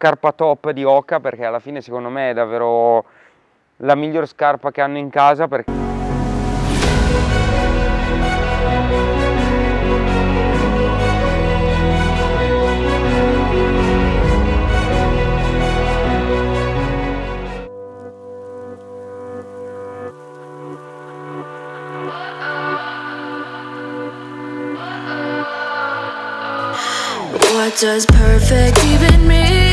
Scarpa top di Oca perché alla fine secondo me è davvero la miglior scarpa che hanno in casa perché What does perfect even mean?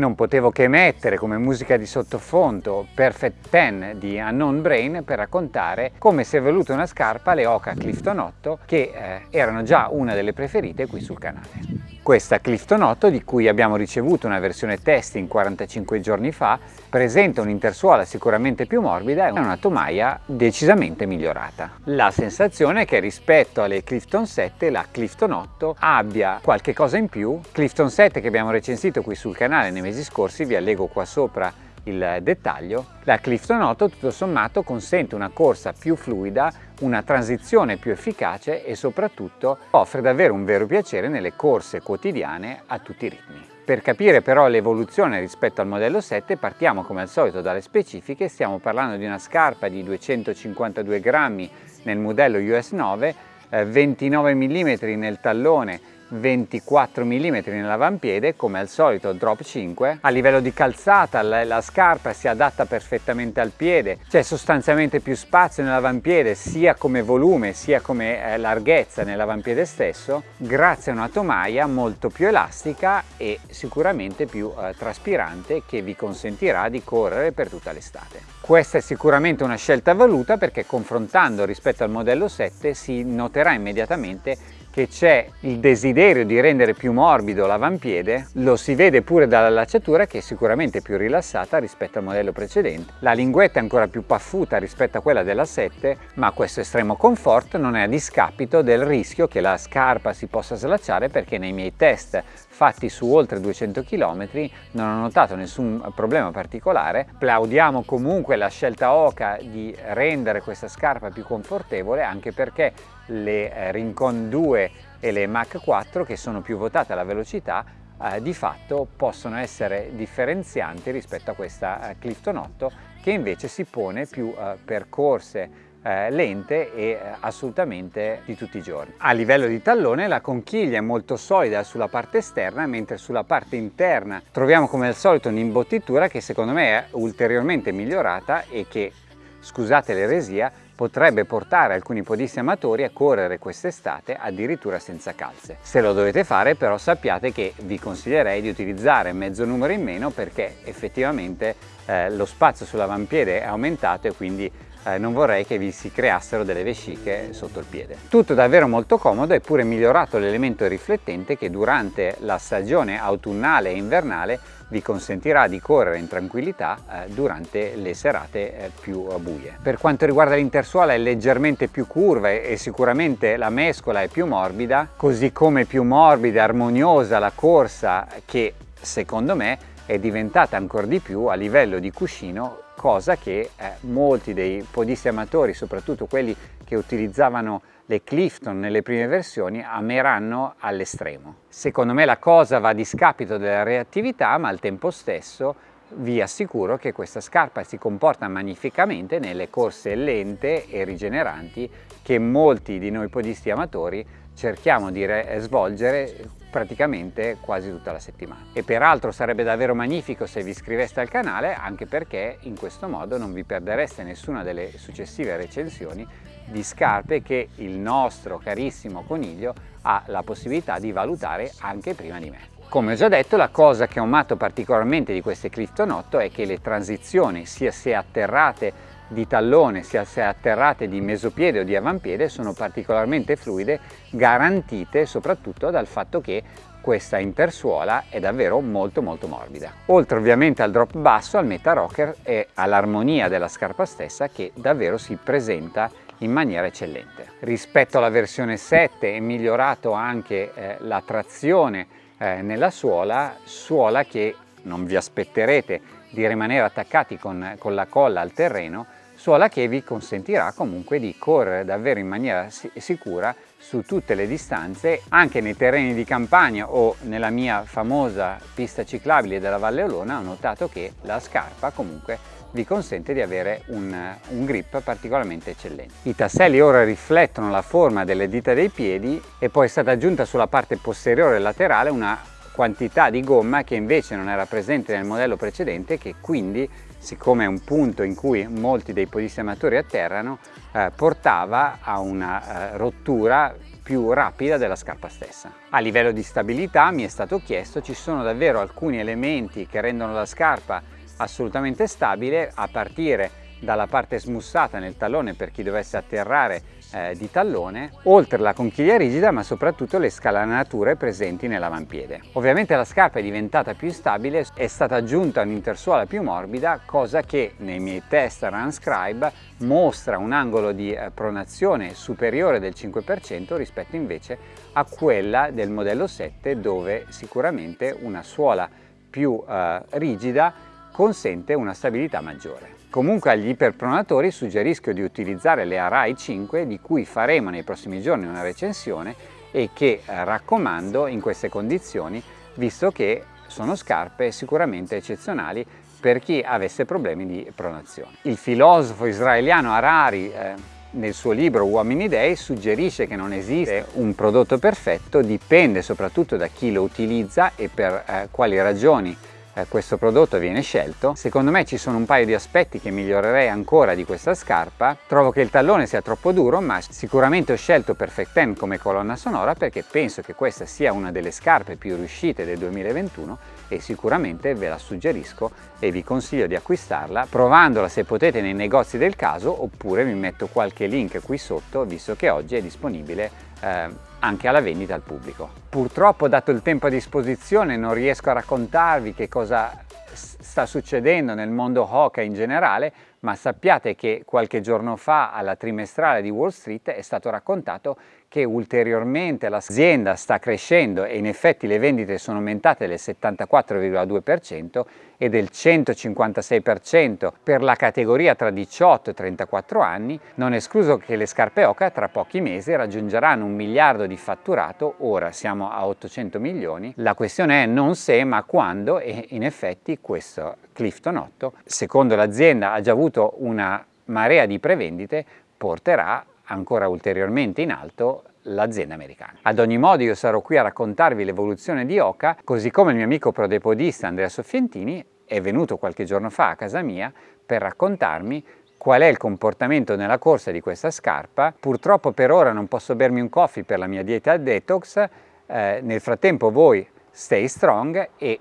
Non potevo che mettere come musica di sottofondo Perfect Ten di Unknown Brain per raccontare come si è evoluta una scarpa, le Oca Clifton 8, che eh, erano già una delle preferite qui sul canale. Questa Clifton 8, di cui abbiamo ricevuto una versione testing 45 giorni fa, presenta un'intersuola sicuramente più morbida e una tomaia decisamente migliorata. La sensazione è che rispetto alle Clifton 7 la Clifton 8 abbia qualche cosa in più. Clifton 7 che abbiamo recensito qui sul canale nei mesi scorsi, vi allego qua sopra il dettaglio, la Clifton 8 tutto sommato consente una corsa più fluida, una transizione più efficace e soprattutto offre davvero un vero piacere nelle corse quotidiane a tutti i ritmi. Per capire però l'evoluzione rispetto al modello 7 partiamo come al solito dalle specifiche, stiamo parlando di una scarpa di 252 grammi nel modello US 9, eh, 29 mm nel tallone 24 mm nell'avampiede come al solito drop 5 a livello di calzata la, la scarpa si adatta perfettamente al piede. C'è sostanzialmente più spazio nell'avampiede sia come volume sia come eh, larghezza nell'avampiede stesso. Grazie a una tomaia molto più elastica e sicuramente più eh, traspirante che vi consentirà di correre per tutta l'estate. Questa è sicuramente una scelta voluta perché confrontando rispetto al modello 7 si noterà immediatamente che c'è il desiderio di rendere più morbido l'avampiede, lo si vede pure dalla lacciatura che è sicuramente più rilassata rispetto al modello precedente. La linguetta è ancora più paffuta rispetto a quella della 7, ma questo estremo comfort non è a discapito del rischio che la scarpa si possa slacciare perché nei miei test fatti su oltre 200 km non ho notato nessun problema particolare. Plaudiamo comunque la scelta Oca di rendere questa scarpa più confortevole anche perché le eh, Rincon 2 e le Mach 4 che sono più votate alla velocità eh, di fatto possono essere differenzianti rispetto a questa eh, Clifton 8 che invece si pone più eh, per corse eh, lente e eh, assolutamente di tutti i giorni. A livello di tallone la conchiglia è molto solida sulla parte esterna mentre sulla parte interna troviamo come al solito un'imbottitura che secondo me è ulteriormente migliorata e che, scusate l'eresia, potrebbe portare alcuni podisti amatori a correre quest'estate addirittura senza calze. Se lo dovete fare però sappiate che vi consiglierei di utilizzare mezzo numero in meno perché effettivamente eh, lo spazio sull'avampiede è aumentato e quindi eh, non vorrei che vi si creassero delle vesciche sotto il piede. Tutto davvero molto comodo e pure migliorato l'elemento riflettente che durante la stagione autunnale e invernale vi consentirà di correre in tranquillità eh, durante le serate eh, più buie. Per quanto riguarda l'intersuola è leggermente più curva e sicuramente la mescola è più morbida, così come più morbida e armoniosa la corsa che secondo me è diventata ancora di più a livello di cuscino cosa che eh, molti dei podisti amatori, soprattutto quelli che utilizzavano le Clifton nelle prime versioni, ameranno all'estremo. Secondo me la cosa va a discapito della reattività, ma al tempo stesso vi assicuro che questa scarpa si comporta magnificamente nelle corse lente e rigeneranti che molti di noi podisti amatori cerchiamo di svolgere praticamente quasi tutta la settimana. E peraltro sarebbe davvero magnifico se vi iscriveste al canale anche perché in questo modo non vi perdereste nessuna delle successive recensioni di scarpe che il nostro carissimo coniglio ha la possibilità di valutare anche prima di me. Come ho già detto, la cosa che ho amato particolarmente di queste Clifton 8 è che le transizioni, sia se atterrate di tallone sia se atterrate di mesopiede o di avampiede sono particolarmente fluide garantite soprattutto dal fatto che questa intersuola è davvero molto molto morbida. Oltre ovviamente al drop basso, al meta rocker e all'armonia della scarpa stessa che davvero si presenta in maniera eccellente. Rispetto alla versione 7 è migliorato anche eh, la trazione eh, nella suola, suola che non vi aspetterete di rimanere attaccati con, con la colla al terreno suola che vi consentirà comunque di correre davvero in maniera sicura su tutte le distanze, anche nei terreni di campagna o nella mia famosa pista ciclabile della Valle Olona ho notato che la scarpa comunque vi consente di avere un, un, grip particolarmente eccellente. I tasselli ora riflettono la forma delle dita dei piedi e poi è stata aggiunta sulla parte posteriore laterale una quantità di gomma che invece non era presente nel modello precedente che quindi siccome è un punto in cui molti dei podisti amatori atterrano eh, portava a una eh, rottura più rapida della scarpa stessa. A livello di stabilità mi è stato chiesto ci sono davvero alcuni elementi che rendono la scarpa assolutamente stabile a partire dalla parte smussata nel tallone per chi dovesse atterrare eh, di tallone, oltre la conchiglia rigida ma soprattutto le scalanature presenti nell'avampiede. Ovviamente la scarpa è diventata più stabile, è stata aggiunta un'intersuola più morbida, cosa che nei miei test Runscribe mostra un angolo di eh, pronazione superiore del 5% rispetto invece a quella del modello 7 dove sicuramente una suola più eh, rigida consente una stabilità maggiore. Comunque agli iperpronatori suggerisco di utilizzare le Arai 5 di cui faremo nei prossimi giorni una recensione e che eh, raccomando in queste condizioni visto che sono scarpe sicuramente eccezionali per chi avesse problemi di pronazione. Il filosofo israeliano Harari eh, nel suo libro Uomini Dei suggerisce che non esiste un prodotto perfetto, dipende soprattutto da chi lo utilizza e per eh, quali ragioni eh, questo prodotto viene scelto. Secondo me ci sono un paio di aspetti che migliorerei ancora di questa scarpa. Trovo che il tallone sia troppo duro, ma sicuramente ho scelto Perfect Ten come colonna sonora perché penso che questa sia una delle scarpe più riuscite del 2021 e sicuramente ve la suggerisco e vi consiglio di acquistarla provandola se potete nei negozi del caso oppure vi metto qualche link qui sotto visto che oggi è disponibile eh, anche alla vendita al pubblico. Purtroppo dato il tempo a disposizione non riesco a raccontarvi che cosa sta succedendo nel mondo hockey in generale, ma sappiate che qualche giorno fa alla trimestrale di Wall Street è stato raccontato che ulteriormente l'azienda sta crescendo e in effetti le vendite sono aumentate del 74,2% e del 156% per la categoria tra 18 e 34 anni, non escluso che le scarpe Oca tra pochi mesi raggiungeranno un miliardo di fatturato, ora siamo a 800 milioni, la questione è non se ma quando e in effetti questo Clifton 8, secondo l'azienda ha già avuto una marea di prevendite, porterà ancora ulteriormente in alto l'azienda americana. Ad ogni modo io sarò qui a raccontarvi l'evoluzione di Oca, così come il mio amico prodepodista Andrea Soffientini è venuto qualche giorno fa a casa mia per raccontarmi qual è il comportamento nella corsa di questa scarpa. Purtroppo per ora non posso bermi un coffee per la mia dieta detox, eh, nel frattempo voi stay strong e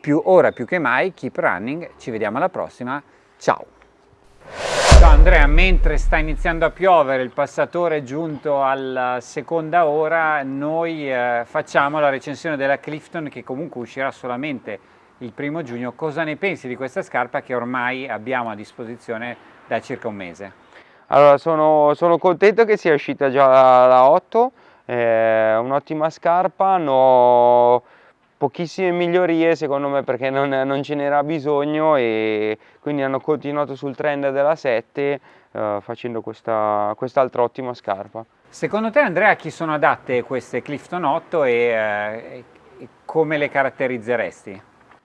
più ora più che mai keep running, ci vediamo alla prossima, ciao! Andrea, mentre sta iniziando a piovere, il passatore è giunto alla seconda ora, noi eh, facciamo la recensione della Clifton che comunque uscirà solamente il primo giugno. Cosa ne pensi di questa scarpa che ormai abbiamo a disposizione da circa un mese? Allora, sono, sono contento che sia uscita già la, la 8, è un'ottima scarpa, no pochissime migliorie secondo me perché non, non ce n'era bisogno e quindi hanno continuato sul trend della 7 eh, facendo questa quest'altra ottima scarpa. Secondo te Andrea a chi sono adatte queste Clifton 8 e, eh, e come le caratterizzeresti?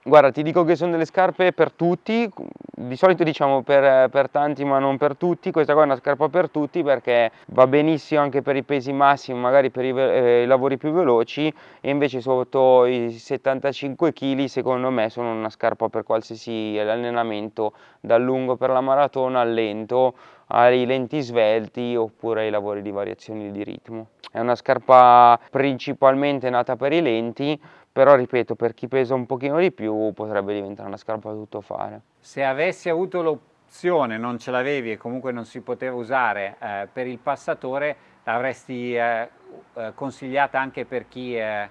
Guarda, ti dico che sono delle scarpe per tutti, di solito diciamo per, per, tanti ma non per tutti, questa qua è una scarpa per tutti perché va benissimo anche per i pesi massimi, magari per i, eh, i lavori più veloci e invece sotto i 75 kg secondo me sono una scarpa per qualsiasi allenamento, dal lungo per la maratona al lento, ai lenti svelti oppure ai lavori di variazioni di ritmo. È una scarpa principalmente nata per i lenti, però ripeto per chi pesa un pochino di più potrebbe diventare una scarpa da tutto fare. Se avessi avuto l'opzione, non ce l'avevi e comunque non si poteva usare eh, per il passatore, l'avresti eh, eh consigliata anche per chi eh,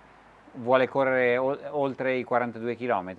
vuole correre oltre i 42 km?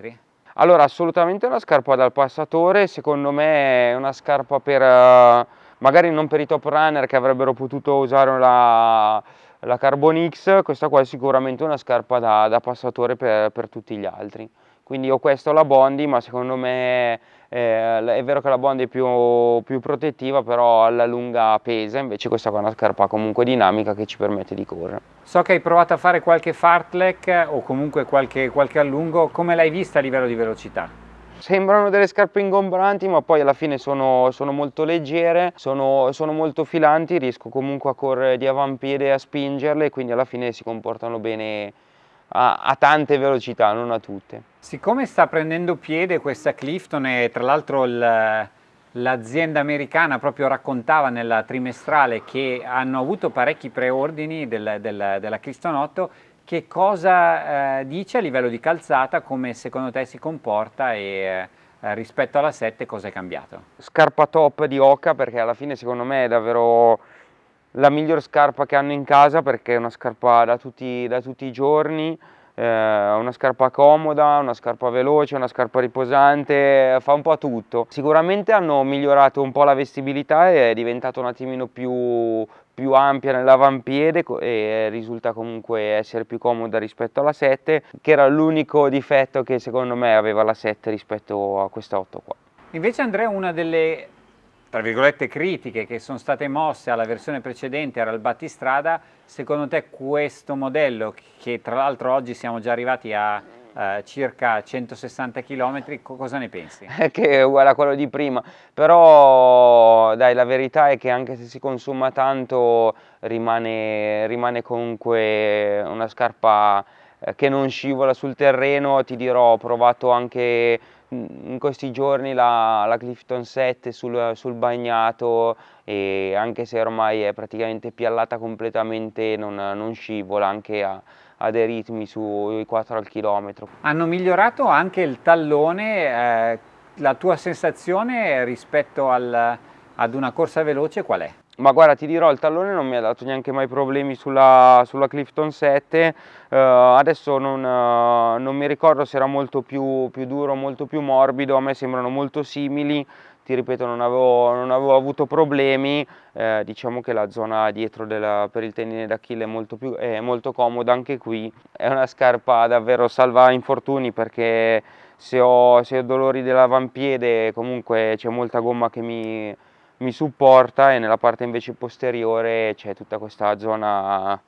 Allora assolutamente una scarpa dal passatore, secondo me è una scarpa per, uh, magari non per i top runner che avrebbero potuto usare la, la Carbon X, questa qua è sicuramente una scarpa da, da passatore per, per, tutti gli altri. quindi ho questo la Bondi ma secondo me eh, è vero che la Bondi è più, più, protettiva però alla lunga pesa invece questa qua è una scarpa comunque dinamica che ci permette di correre so che hai provato a fare qualche fartlek o comunque qualche, qualche allungo come l'hai vista a livello di velocità? Sembrano delle scarpe ingombranti ma poi alla fine sono, sono molto leggere, sono, sono, molto filanti, riesco comunque a correre di avampiede e a spingerle quindi alla fine si comportano bene a, a tante velocità, non a tutte. Siccome sta prendendo piede questa Clifton e tra l'altro l'azienda americana proprio raccontava nella trimestrale che hanno avuto parecchi preordini del, del, della 8, che cosa eh, dice a livello di calzata, come secondo te si comporta e eh, rispetto alla 7 cosa è cambiato? Scarpa top di Oca perché alla fine secondo me è davvero la miglior scarpa che hanno in casa perché è una scarpa da tutti, da tutti i giorni, eh, una scarpa comoda, una scarpa veloce, una scarpa riposante, fa un po' tutto. Sicuramente hanno migliorato un po' la vestibilità e è diventata un attimino più, più ampia nell'avampiede e risulta comunque essere più comoda rispetto alla 7 che era l'unico difetto che secondo me aveva la 7 rispetto a questa 8 qua. Invece Andrea una delle tra virgolette critiche che sono state mosse alla versione precedente era il battistrada, secondo te questo modello, che tra l'altro oggi siamo già arrivati a eh, circa 160 km, cosa ne pensi? che è uguale a quello di prima, però dai la verità è che anche se si consuma tanto rimane, rimane comunque una scarpa eh, che non scivola sul terreno, ti dirò ho provato anche in questi giorni la, la Clifton 7 sul, sul, bagnato e anche se ormai è praticamente piallata completamente non, non scivola anche a, a, dei ritmi sui 4 al chilometro. Hanno migliorato anche il tallone, eh, la tua sensazione rispetto al, ad una corsa veloce qual è? Ma guarda ti dirò il tallone non mi ha dato neanche mai problemi sulla, sulla Clifton 7 uh, adesso non, uh, non, mi ricordo se era molto più, più duro molto più morbido. A me sembrano molto simili. Ti ripeto non avevo, non avevo avuto problemi. Eh, diciamo che la zona dietro della, per il tendine d'Achille è molto, più, è molto comoda. Anche qui è una scarpa davvero salva infortuni perché se ho, se ho dolori dell'avampiede comunque c'è molta gomma che mi mi supporta e nella parte invece posteriore c'è tutta questa zona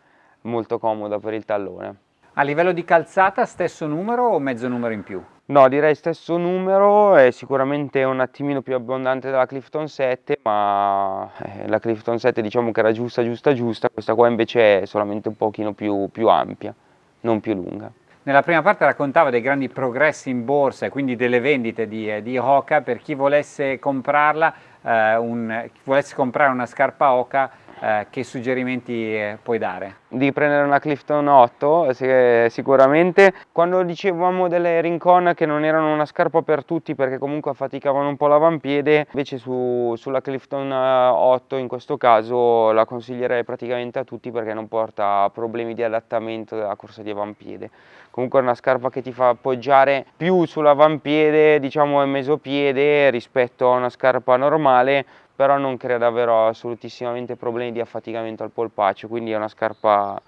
molto comoda per il tallone. A livello di calzata stesso numero o mezzo numero in più? No, direi stesso numero, è sicuramente un attimino più abbondante della Clifton 7, ma eh, la Clifton 7 diciamo che era giusta, giusta, giusta, questa qua invece è solamente un pochino più, più ampia, non più lunga. Nella prima parte raccontava dei grandi progressi in borsa e quindi delle vendite di, eh, di Hoka, per chi volesse comprarla, eh, un, volesse comprare una scarpa Hoka eh, che suggerimenti eh, puoi dare? Di prendere una Clifton 8 sicuramente. Quando dicevamo delle Rincon che non erano una scarpa per tutti perché comunque affaticavano un po' l'avampiede, invece su, sulla Clifton 8 in questo caso la consiglierei praticamente a tutti perché non porta problemi di adattamento della corsa di avampiede. Comunque è una scarpa che ti fa appoggiare più sull'avampiede, diciamo e mesopiede rispetto a una scarpa normale però non crea davvero assolutissimamente problemi di affaticamento al polpaccio, quindi è una scarpa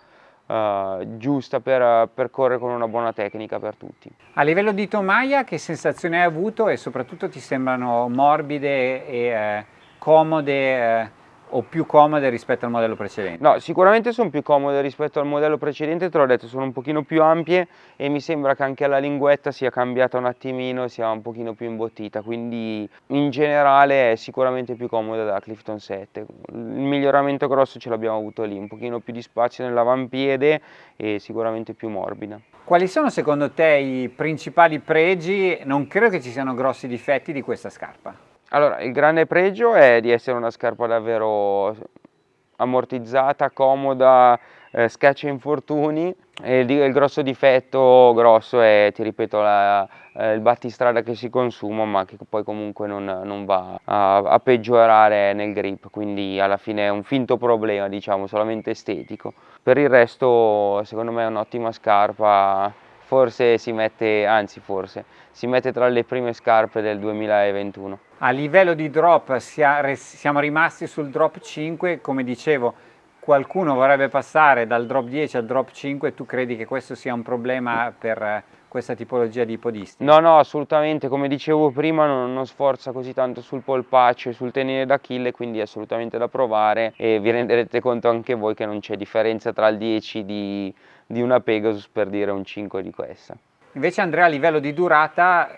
uh, giusta per, per, correre con una buona tecnica per tutti. A livello di tomaia che sensazione hai avuto e soprattutto ti sembrano morbide e eh, comode eh, o più comode rispetto al modello precedente? No, sicuramente sono più comode rispetto al modello precedente, te l'ho detto, sono un pochino più ampie e mi sembra che anche la linguetta sia cambiata un attimino, sia un pochino più imbottita, quindi in generale è sicuramente più comoda della Clifton 7. Il miglioramento grosso ce l'abbiamo avuto lì, un pochino più di spazio nell'avampiede e sicuramente più morbida. Quali sono secondo te i principali pregi, non credo che ci siano grossi difetti di questa scarpa? Allora, il grande pregio è di essere una scarpa davvero ammortizzata, comoda, eh, scaccia infortuni e il, il, grosso difetto grosso è, ti ripeto, la, eh, il battistrada che si consuma ma che poi comunque non, non va a, a, peggiorare nel grip, quindi alla fine è un finto problema, diciamo, solamente estetico. Per il resto secondo me è un'ottima scarpa, forse si mette, anzi forse, si mette tra le prime scarpe del 2021. A livello di drop siamo rimasti sul drop 5, come dicevo qualcuno vorrebbe passare dal drop 10 al drop 5, tu credi che questo sia un problema per questa tipologia di podisti? No, no, assolutamente, come dicevo prima non, non sforza così tanto sul polpaccio e sul tenere d'Achille, quindi è assolutamente da provare e vi renderete conto anche voi che non c'è differenza tra il 10 di, di una Pegasus per dire un 5 di questa. Invece Andrea a livello di durata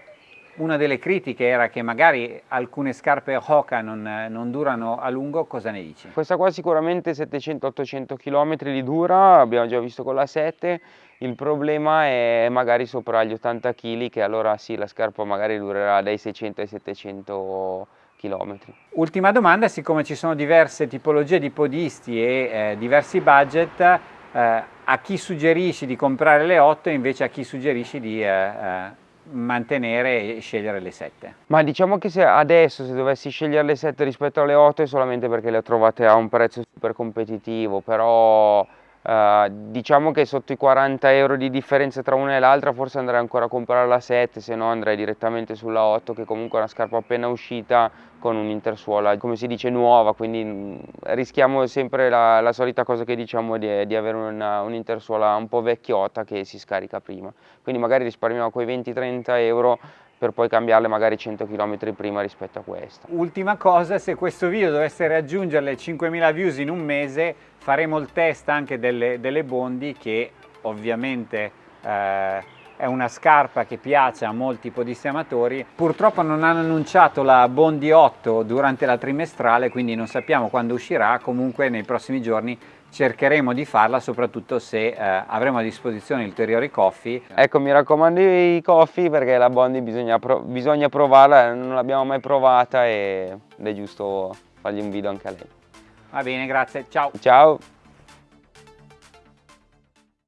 una delle critiche era che magari alcune scarpe Hoka non, non, durano a lungo, cosa ne dici? Questa qua sicuramente 700-800 km li dura, abbiamo già visto con la 7, il problema è magari sopra gli 80 kg che allora sì la scarpa magari durerà dai 600 ai 700 km. Ultima domanda, siccome ci sono diverse tipologie di podisti e eh, diversi budget, eh, a chi suggerisci di comprare le 8 e invece a chi suggerisci di eh, eh mantenere e scegliere le 7? Ma diciamo che se adesso se dovessi scegliere le 7 rispetto alle 8 è solamente perché le ho trovate a un prezzo super competitivo, però Uh, diciamo che sotto i 40 euro di differenza tra una e l'altra forse andrei ancora a comprare la 7 se no andrei direttamente sulla 8 che comunque è una scarpa appena uscita con un'intersuola come si dice nuova quindi mm, rischiamo sempre la, la solita cosa che diciamo di, di avere un'intersuola un po' vecchiotta che si scarica prima. Quindi magari risparmiamo quei 20-30 euro per poi cambiarle magari 100 km prima rispetto a questa. Ultima cosa, se questo video dovesse raggiungere le 5.000 views in un mese, faremo il test anche delle, delle Bondi che ovviamente eh, è una scarpa che piace a molti podisti amatori. Purtroppo non hanno annunciato la Bondi 8 durante la trimestrale, quindi non sappiamo quando uscirà, comunque nei prossimi giorni cercheremo di farla soprattutto se eh, avremo a disposizione ulteriori coffee. Ecco mi raccomando i coffee perché la Bondi bisogna, prov bisogna provarla, non l'abbiamo mai provata ed è giusto fargli un video anche a lei. Va bene, grazie, ciao! Ciao!